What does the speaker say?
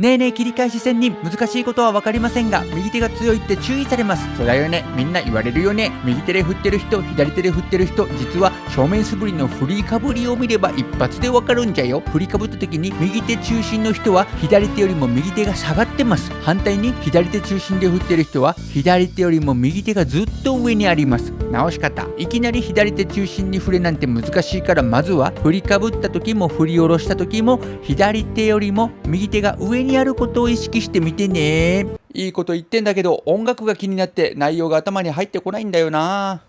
ねえねえ切り返し仙人。難しいことは分かりませんが右手が強いって注意されます。そうだよね。みんな言われるよね。右手で振ってる人左手で振ってる人実は正面素振りの振りかぶりを見れば一発で分かるんじゃよ。振りかぶった時に右手中心の人は左手よりも右手が下がってます。反対に左手中心で振ってる人は左手よりも右手がずっと上にあります。直し方。いきなり左手中心に振れなんて難しいからまずは振りかぶった時も振り下ろした時も左手よりも右手が上にあることを意識してみてね。いいこと言ってんだけど音楽が気になって内容が頭に入ってこないんだよな。